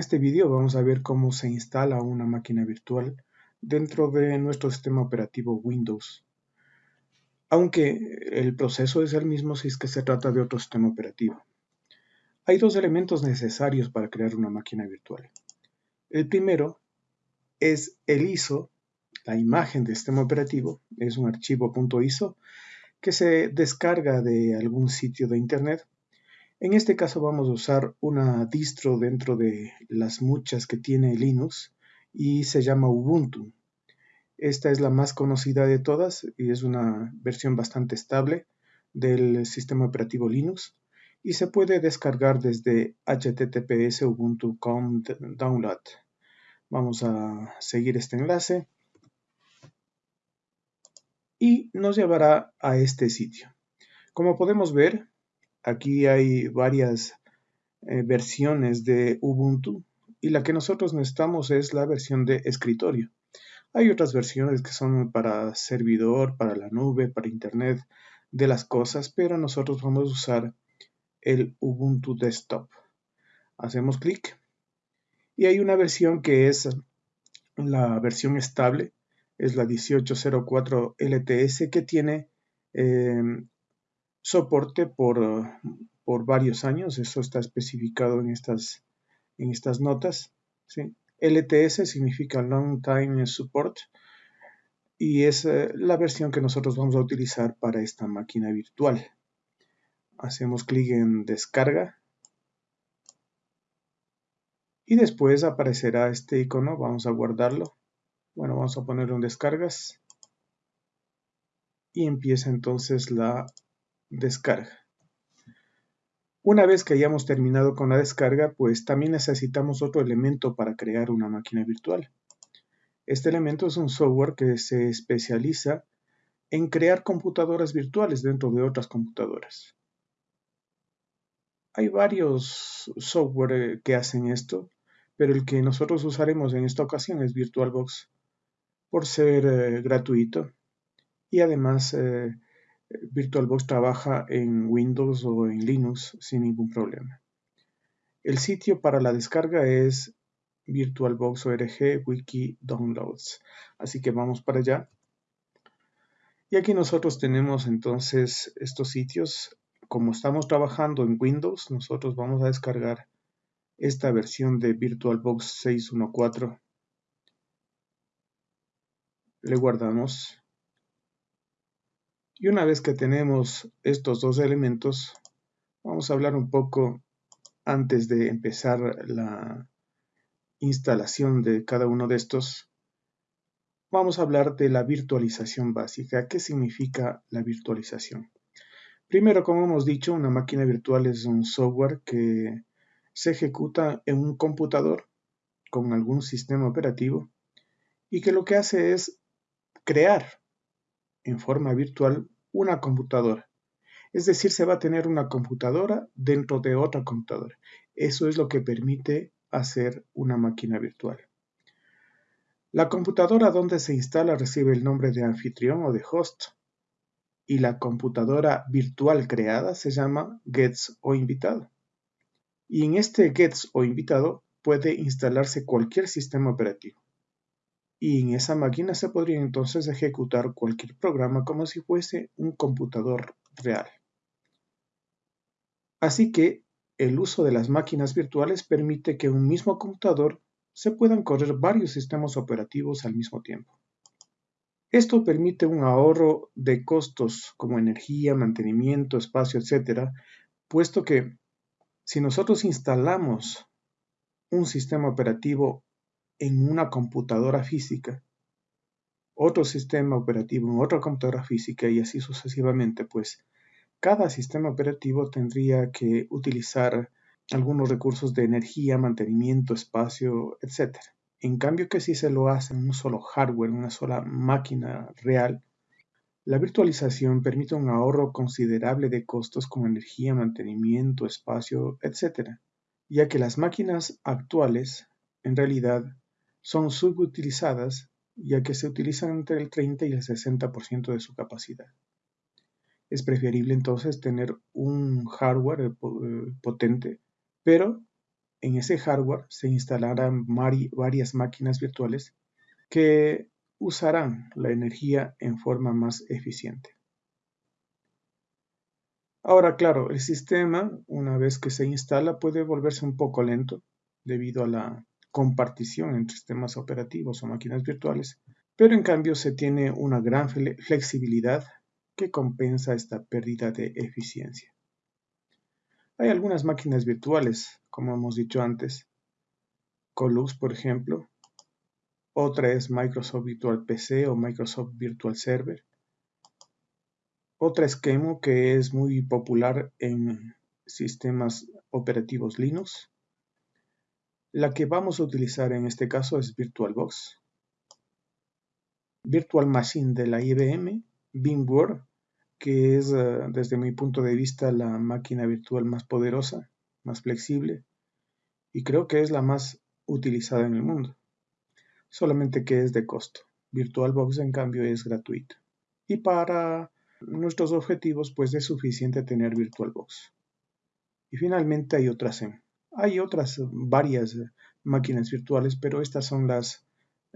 este vídeo vamos a ver cómo se instala una máquina virtual dentro de nuestro sistema operativo Windows. Aunque el proceso es el mismo si es que se trata de otro sistema operativo. Hay dos elementos necesarios para crear una máquina virtual. El primero es el ISO, la imagen del sistema operativo, es un archivo .iso que se descarga de algún sitio de internet en este caso vamos a usar una distro dentro de las muchas que tiene Linux y se llama Ubuntu. Esta es la más conocida de todas y es una versión bastante estable del sistema operativo Linux y se puede descargar desde https ubuntu.com download. Vamos a seguir este enlace y nos llevará a este sitio. Como podemos ver, Aquí hay varias eh, versiones de Ubuntu y la que nosotros necesitamos es la versión de escritorio. Hay otras versiones que son para servidor, para la nube, para internet de las cosas, pero nosotros vamos a usar el Ubuntu Desktop. Hacemos clic y hay una versión que es la versión estable, es la 1804 LTS que tiene eh, soporte por, por varios años, eso está especificado en estas, en estas notas. LTS significa Long Time Support y es eh, la versión que nosotros vamos a utilizar para esta máquina virtual. Hacemos clic en descarga y después aparecerá este icono, vamos a guardarlo. Bueno, vamos a ponerlo en descargas y empieza entonces la descarga. Una vez que hayamos terminado con la descarga, pues también necesitamos otro elemento para crear una máquina virtual. Este elemento es un software que se especializa en crear computadoras virtuales dentro de otras computadoras. Hay varios software eh, que hacen esto, pero el que nosotros usaremos en esta ocasión es VirtualBox por ser eh, gratuito y además eh, VirtualBox trabaja en Windows o en Linux sin ningún problema. El sitio para la descarga es VirtualBox.org Wiki Downloads. Así que vamos para allá. Y aquí nosotros tenemos entonces estos sitios. Como estamos trabajando en Windows, nosotros vamos a descargar esta versión de VirtualBox 614. Le guardamos y una vez que tenemos estos dos elementos, vamos a hablar un poco antes de empezar la instalación de cada uno de estos. Vamos a hablar de la virtualización básica. ¿Qué significa la virtualización? Primero, como hemos dicho, una máquina virtual es un software que se ejecuta en un computador con algún sistema operativo y que lo que hace es crear en forma virtual una computadora. Es decir, se va a tener una computadora dentro de otra computadora. Eso es lo que permite hacer una máquina virtual. La computadora donde se instala recibe el nombre de anfitrión o de host y la computadora virtual creada se llama gets o invitado. Y en este gets o invitado puede instalarse cualquier sistema operativo y en esa máquina se podría entonces ejecutar cualquier programa como si fuese un computador real. Así que el uso de las máquinas virtuales permite que un mismo computador se puedan correr varios sistemas operativos al mismo tiempo. Esto permite un ahorro de costos como energía, mantenimiento, espacio, etc., puesto que si nosotros instalamos un sistema operativo en una computadora física, otro sistema operativo en otra computadora física y así sucesivamente, pues cada sistema operativo tendría que utilizar algunos recursos de energía, mantenimiento, espacio, etc. En cambio que si se lo hace en un solo hardware, una sola máquina real, la virtualización permite un ahorro considerable de costos como energía, mantenimiento, espacio, etc., ya que las máquinas actuales en realidad son subutilizadas ya que se utilizan entre el 30 y el 60% de su capacidad. Es preferible entonces tener un hardware eh, potente, pero en ese hardware se instalarán varias máquinas virtuales que usarán la energía en forma más eficiente. Ahora, claro, el sistema, una vez que se instala, puede volverse un poco lento debido a la compartición entre sistemas operativos o máquinas virtuales, pero en cambio se tiene una gran flexibilidad que compensa esta pérdida de eficiencia. Hay algunas máquinas virtuales, como hemos dicho antes, Colux, por ejemplo. Otra es Microsoft Virtual PC o Microsoft Virtual Server. Otra es que es muy popular en sistemas operativos Linux. La que vamos a utilizar en este caso es VirtualBox. Virtual Machine de la IBM, VMware, que es eh, desde mi punto de vista la máquina virtual más poderosa, más flexible y creo que es la más utilizada en el mundo. Solamente que es de costo. VirtualBox en cambio es gratuito. Y para nuestros objetivos pues es suficiente tener VirtualBox. Y finalmente hay otras hay otras varias máquinas virtuales, pero estas son las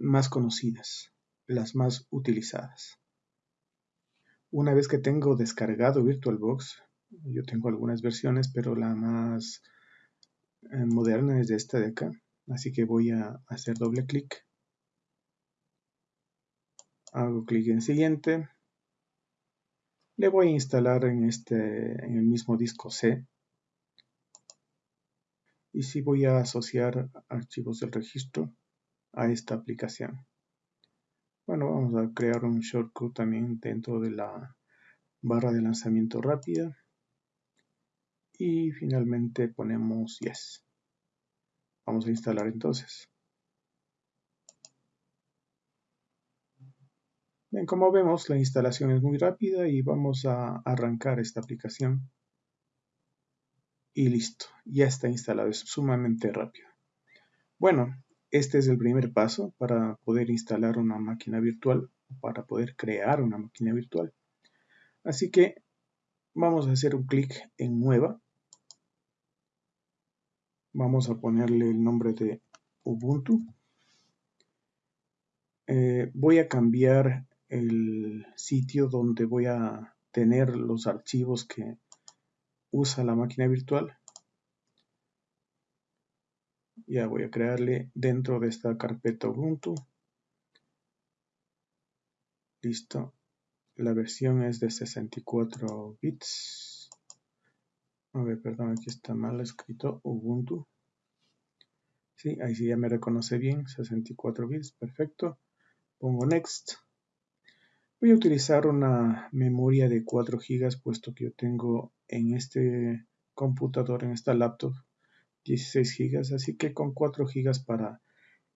más conocidas, las más utilizadas. Una vez que tengo descargado VirtualBox, yo tengo algunas versiones, pero la más eh, moderna es esta de acá. Así que voy a hacer doble clic. Hago clic en siguiente. Le voy a instalar en, este, en el mismo disco C. Y si voy a asociar archivos del registro a esta aplicación. Bueno, vamos a crear un shortcut también dentro de la barra de lanzamiento rápida. Y finalmente ponemos Yes. Vamos a instalar entonces. Bien, como vemos, la instalación es muy rápida y vamos a arrancar esta aplicación. Y listo, ya está instalado, es sumamente rápido. Bueno, este es el primer paso para poder instalar una máquina virtual, para poder crear una máquina virtual. Así que vamos a hacer un clic en Nueva. Vamos a ponerle el nombre de Ubuntu. Eh, voy a cambiar el sitio donde voy a tener los archivos que usa la máquina virtual. Ya voy a crearle dentro de esta carpeta Ubuntu. Listo. La versión es de 64 bits. A ver perdón aquí está mal escrito Ubuntu. Sí, ahí sí ya me reconoce bien 64 bits, perfecto. Pongo next voy a utilizar una memoria de 4 GB puesto que yo tengo en este computador en esta laptop 16 GB, así que con 4 GB para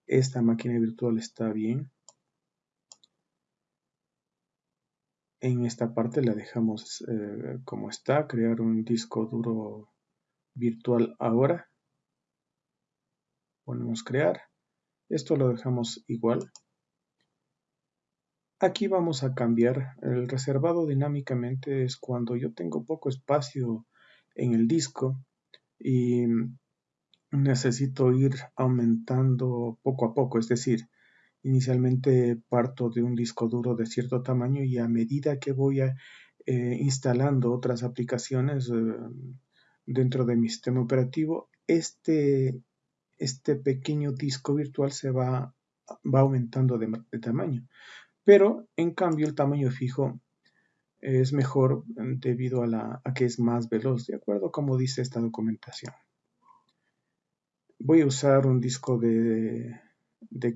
esta máquina virtual está bien. En esta parte la dejamos eh, como está, crear un disco duro virtual ahora. Ponemos crear. Esto lo dejamos igual. Aquí vamos a cambiar. El reservado dinámicamente es cuando yo tengo poco espacio en el disco y necesito ir aumentando poco a poco, es decir, inicialmente parto de un disco duro de cierto tamaño y a medida que voy eh, instalando otras aplicaciones eh, dentro de mi sistema operativo, este, este pequeño disco virtual se va, va aumentando de, tamaño. Pero en cambio el tamaño fijo es mejor debido a, la, que es más veloz, de acuerdo como dice esta documentación. Voy a usar un disco de,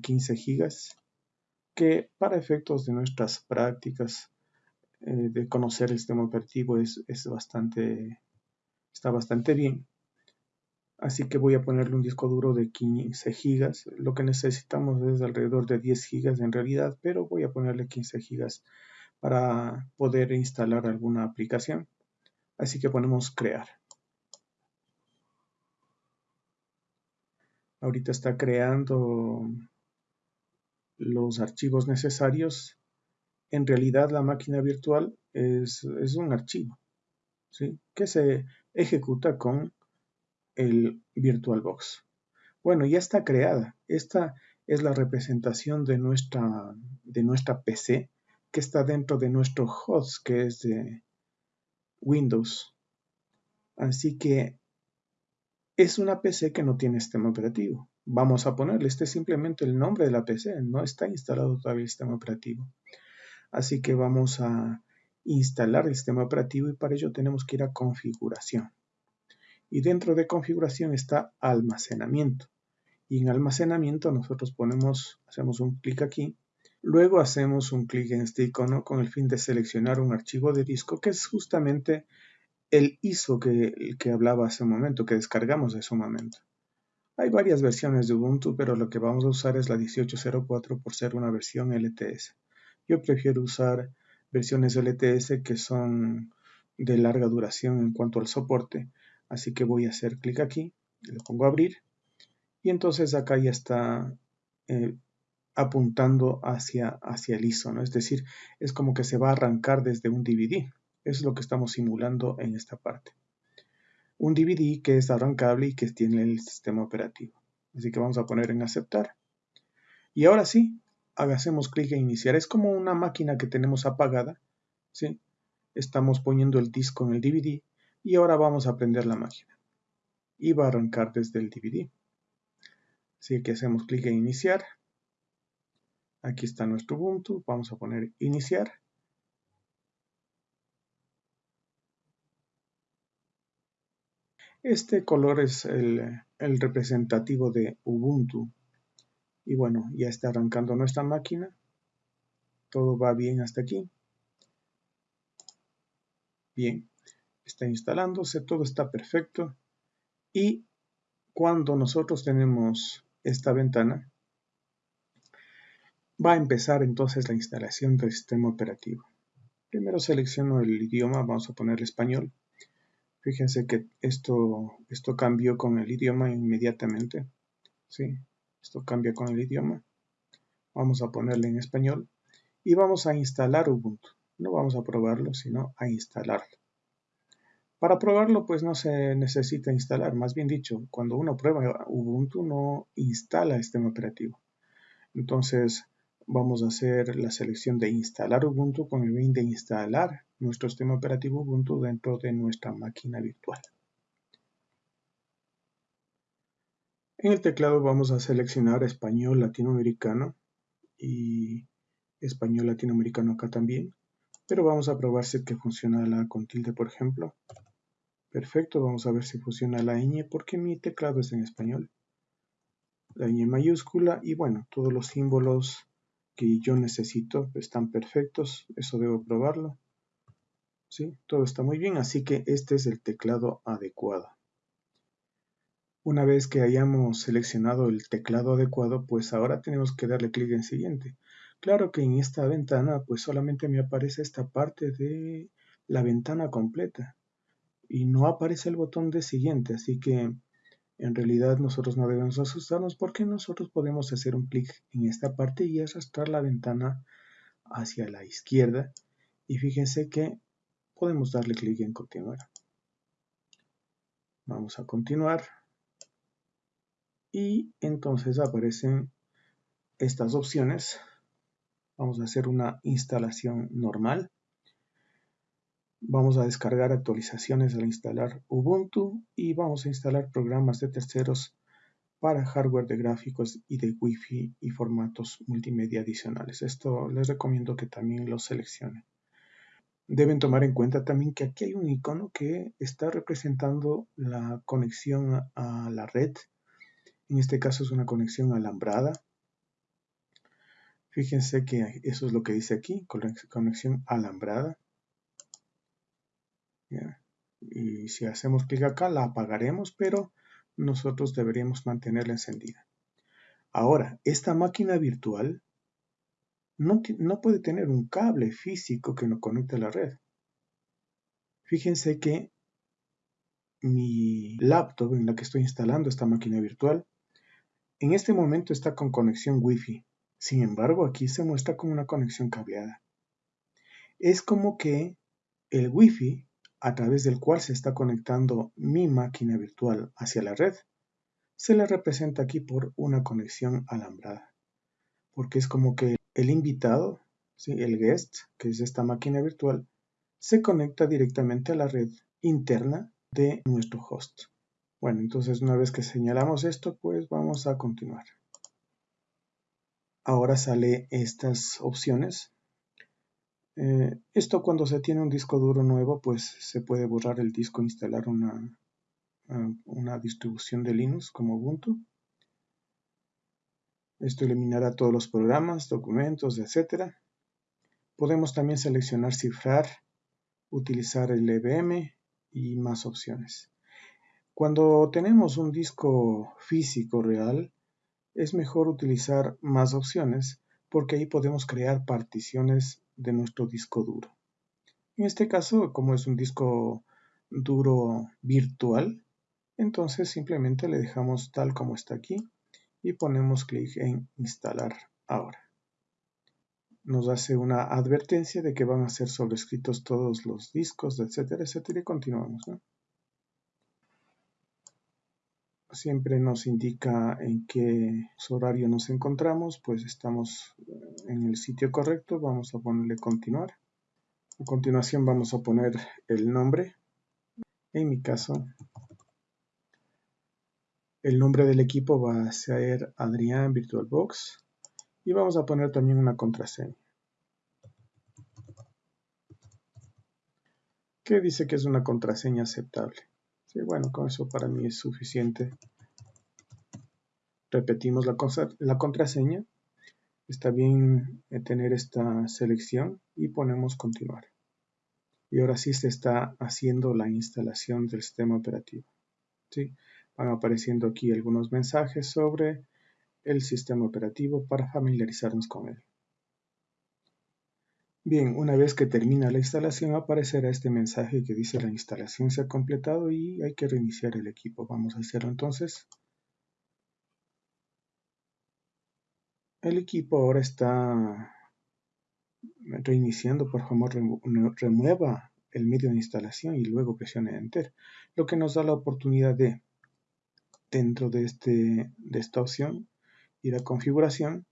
15 GB que para efectos de nuestras prácticas eh, de conocer el sistema operativo es, bastante, está bastante bien. Así que voy a ponerle un disco duro de 15 GB. Lo que necesitamos es alrededor de 10 GB en realidad, pero voy a ponerle 15 GB para poder instalar alguna aplicación. Así que ponemos crear. ahorita está creando los archivos necesarios. En realidad la máquina virtual es, un archivo ¿sí? que se ejecuta con el VirtualBox. Bueno, ya está creada. Esta es la representación de nuestra, de nuestra PC que está dentro de nuestro host que es de Windows. Así que es una PC que no tiene sistema operativo. Vamos a ponerle, este es simplemente el nombre de la PC, no está instalado todavía el sistema operativo. Así que vamos a instalar el sistema operativo y para ello tenemos que ir a configuración. Y dentro de configuración está almacenamiento. Y en almacenamiento nosotros ponemos, hacemos un clic aquí Luego hacemos un clic en este icono con el fin de seleccionar un archivo de disco que es justamente el ISO que, que hablaba hace un momento, que descargamos hace un momento. Hay varias versiones de Ubuntu, pero lo que vamos a usar es la 1804 por ser una versión LTS. Yo prefiero usar versiones LTS que son de larga duración en cuanto al soporte, así que voy a hacer clic aquí, le pongo a abrir y entonces acá ya está eh, apuntando hacia, hacia el ISO, ¿no? Es decir, es como que se va a arrancar desde un DVD. Eso es lo que estamos simulando en esta parte. Un DVD que es arrancable y que tiene el sistema operativo. Así que vamos a poner en aceptar. Y ahora sí, hagamos clic en iniciar. Es como una máquina que tenemos apagada. ¿sí? Estamos poniendo el disco en el DVD y ahora vamos a prender la máquina. Y va a arrancar desde el DVD. Así que hacemos clic en iniciar. Aquí está nuestro Ubuntu. Vamos a poner iniciar. Este color es el, representativo de Ubuntu. Y bueno, ya está arrancando nuestra máquina. Todo va bien hasta aquí. Bien, está instalándose, todo está perfecto. Y cuando nosotros tenemos esta ventana, Va a empezar entonces la instalación del sistema operativo. Primero selecciono el idioma, vamos a poner español. Fíjense que esto, esto cambió con el idioma inmediatamente. ¿sí? Esto cambia con el idioma. Vamos a ponerle en español y vamos a instalar Ubuntu. No vamos a probarlo, sino a instalarlo. Para probarlo, pues no se necesita instalar. Más bien dicho, cuando uno prueba Ubuntu, no instala el sistema operativo. Entonces, vamos a hacer la selección de instalar Ubuntu con el fin de instalar nuestro sistema operativo Ubuntu dentro de nuestra máquina virtual. En el teclado vamos a seleccionar español latinoamericano y español latinoamericano acá también, pero vamos a probar si que funciona la con tilde por ejemplo. Perfecto, vamos a ver si funciona la ñ porque mi teclado es en español. La ñ mayúscula y bueno, todos los símbolos que yo necesito están perfectos, eso debo probarlo. ¿Sí? Todo está muy bien, así que este es el teclado adecuado. Una vez que hayamos seleccionado el teclado adecuado, pues ahora tenemos que darle clic en siguiente. Claro que en esta ventana pues solamente me aparece esta parte de la ventana completa y no aparece el botón de siguiente, así que en realidad nosotros no debemos asustarnos porque nosotros podemos hacer un clic en esta parte y arrastrar la ventana hacia la izquierda y fíjense que podemos darle clic en continuar. Vamos a continuar y entonces aparecen estas opciones. Vamos a hacer una instalación normal. Vamos a descargar actualizaciones al instalar Ubuntu y vamos a instalar programas de terceros para hardware de gráficos y de Wi-Fi y formatos multimedia adicionales. Esto les recomiendo que también lo seleccionen. Deben tomar en cuenta también que aquí hay un icono que está representando la conexión a la red. En este caso es una conexión alambrada. Fíjense que eso es lo que dice aquí, conexión alambrada. Y si hacemos clic acá, la apagaremos, pero nosotros deberíamos mantenerla encendida. Ahora, esta máquina virtual no, no puede tener un cable físico que nos conecte a la red. Fíjense que mi laptop en la que estoy instalando esta máquina virtual, en este momento está con conexión Wi-Fi. Sin embargo, aquí se muestra con una conexión cableada. Es como que el Wi-Fi a través del cual se está conectando mi máquina virtual hacia la red, se le representa aquí por una conexión alambrada, porque es como que el invitado, el guest, que es esta máquina virtual, se conecta directamente a la red interna de nuestro host. Bueno, entonces una vez que señalamos esto, pues vamos a continuar. Ahora sale estas opciones eh, esto cuando se tiene un disco duro nuevo, pues se puede borrar el disco e instalar una, ah, una distribución de Linux como Ubuntu. Esto eliminará todos los programas, documentos, etc. Podemos también seleccionar cifrar, utilizar el EVM y más opciones. Cuando tenemos un disco físico real, es mejor utilizar más opciones porque ahí podemos crear particiones de nuestro disco duro. En este caso, como es un disco duro virtual, entonces simplemente le dejamos tal como está aquí y ponemos clic en instalar ahora. Nos hace una advertencia de que van a ser sobrescritos todos los discos, etcétera, etcétera, y continuamos. Siempre nos indica en qué horario nos encontramos, pues estamos en el sitio correcto, vamos a ponerle continuar. A continuación vamos a poner el nombre. En mi caso, el nombre del equipo va a ser Adrián VirtualBox y vamos a poner también una contraseña. que dice que es una contraseña aceptable. Sí, bueno, con eso para mí es suficiente. Repetimos la, la contraseña está bien eh, tener esta selección y ponemos continuar. Y ahora sí se está haciendo la instalación del sistema operativo. ¿sí? Van apareciendo aquí algunos mensajes sobre el sistema operativo para familiarizarnos con él. Bien, una vez que termina la instalación aparecerá este mensaje que dice la instalación se ha completado y hay que reiniciar el equipo. Vamos a hacerlo entonces. El equipo ahora está reiniciando, por favor remueva el medio de instalación y luego presione Enter, lo que nos da la oportunidad de, dentro de, este, de esta opción, ir a configuración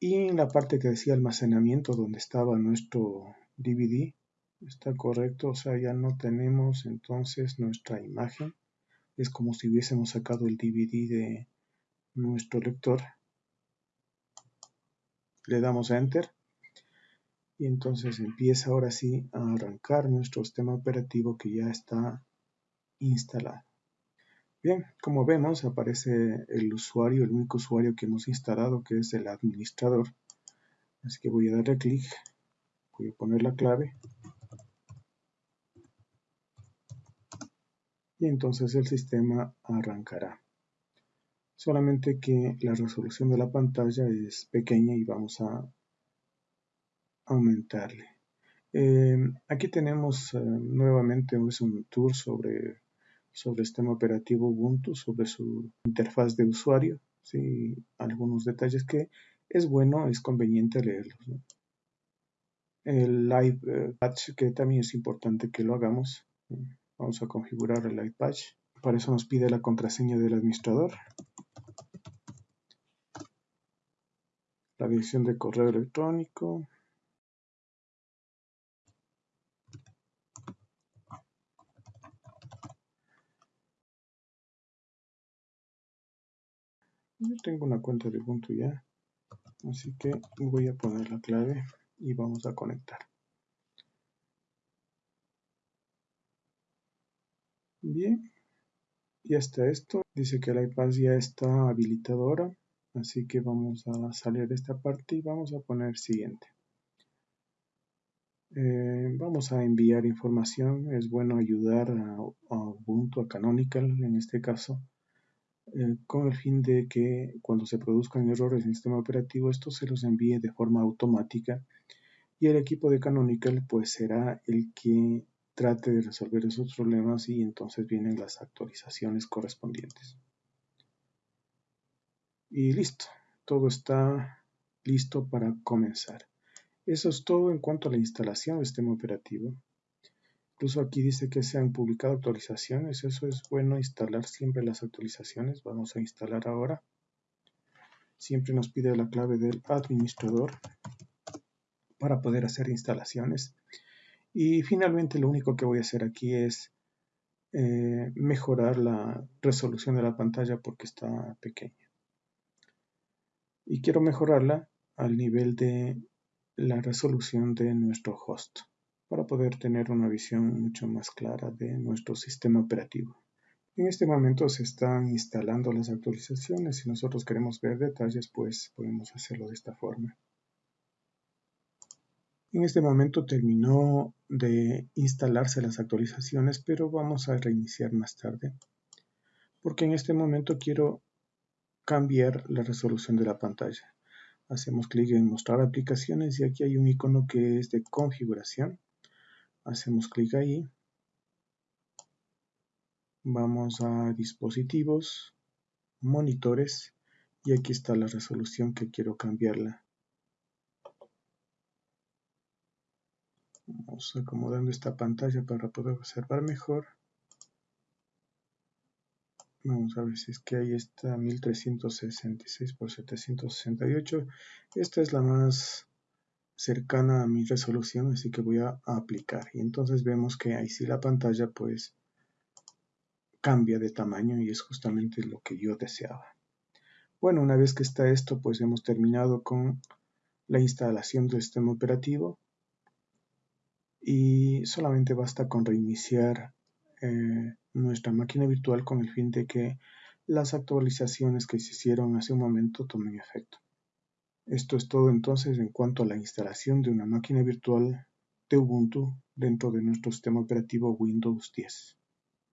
y en la parte que decía almacenamiento donde estaba nuestro DVD, está correcto, o sea, ya no tenemos entonces nuestra imagen, es como si hubiésemos sacado el DVD de nuestro lector. Le damos a Enter. Y entonces empieza ahora sí a arrancar nuestro sistema operativo que ya está instalado. Bien, como vemos aparece el usuario, el único usuario que hemos instalado que es el administrador. Así que voy a darle clic, voy a poner la clave y entonces el sistema arrancará solamente que la resolución de la pantalla es pequeña y vamos a aumentarle. Eh, aquí tenemos eh, nuevamente un tour sobre, sobre el sistema operativo Ubuntu, sobre su interfaz de usuario, ¿sí? algunos detalles que es bueno, es conveniente leerlos. El Live eh, Patch, que también es importante que lo hagamos. Vamos a configurar el Live Patch. Para eso nos pide la contraseña del administrador. la dirección de correo electrónico, Yo tengo una cuenta de Ubuntu ya, así que voy a poner la clave y vamos a conectar. Bien, ya está esto. Dice que el iPad ya está habilitado ahora. Así que vamos a salir de esta parte y vamos a poner siguiente. Eh, vamos a enviar información. Es bueno ayudar a, Ubuntu, a Canonical en este caso, eh, con el fin de que cuando se produzcan errores en el sistema operativo, esto se los envíe de forma automática y el equipo de Canonical pues será el que trate de resolver esos problemas y entonces vienen las actualizaciones correspondientes. Y listo, todo está listo para comenzar. Eso es todo en cuanto a la instalación del sistema operativo. Incluso aquí dice que se han publicado actualizaciones. Eso es bueno instalar siempre las actualizaciones. Vamos a instalar ahora. Siempre nos pide la clave del administrador para poder hacer instalaciones. Y finalmente lo único que voy a hacer aquí es eh, mejorar la resolución de la pantalla porque está pequeña. Y quiero mejorarla al nivel de la resolución de nuestro host para poder tener una visión mucho más clara de nuestro sistema operativo. En este momento se están instalando las actualizaciones. Si nosotros queremos ver detalles, pues podemos hacerlo de esta forma. En este momento terminó de instalarse las actualizaciones, pero vamos a reiniciar más tarde. Porque en este momento quiero cambiar la resolución de la pantalla. Hacemos clic en mostrar aplicaciones y aquí hay un icono que es de configuración. Hacemos clic ahí. Vamos a dispositivos, monitores y aquí está la resolución que quiero cambiarla. Vamos acomodando esta pantalla para poder observar mejor. Vamos a ver si es que ahí está 1366 por 768. Esta es la más cercana a mi resolución, así que voy a, aplicar. Y entonces vemos que ahí sí la pantalla pues cambia de tamaño y es justamente lo que yo deseaba. Bueno, una vez que está esto, pues hemos terminado con la instalación del sistema operativo y solamente basta con reiniciar eh, nuestra máquina virtual con el fin de que las actualizaciones que se hicieron hace un momento tomen efecto. Esto es todo entonces en cuanto a la instalación de una máquina virtual de Ubuntu dentro de nuestro sistema operativo Windows 10.